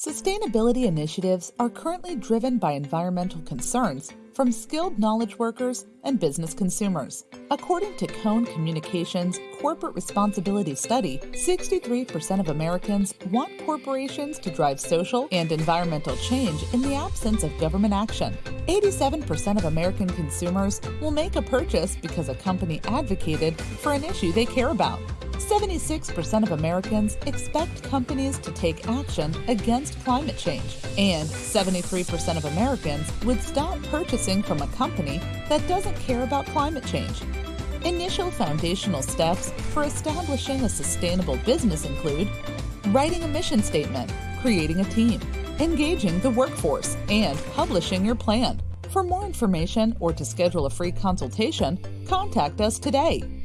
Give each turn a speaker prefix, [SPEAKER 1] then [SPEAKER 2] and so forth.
[SPEAKER 1] Sustainability initiatives are currently driven by environmental concerns from skilled knowledge workers and business consumers. According to Cone Communications Corporate Responsibility Study, 63% of Americans want corporations to drive social and environmental change in the absence of government action. 87% of American consumers will make a purchase because a company advocated for an issue they care about. 76% of Americans expect companies to take action against climate change, and 73% of Americans would stop purchasing from a company that doesn't care about climate change. Initial foundational steps for establishing a sustainable business include writing a mission statement, creating a team, engaging the workforce, and publishing your plan. For more information or to schedule a free consultation, contact us today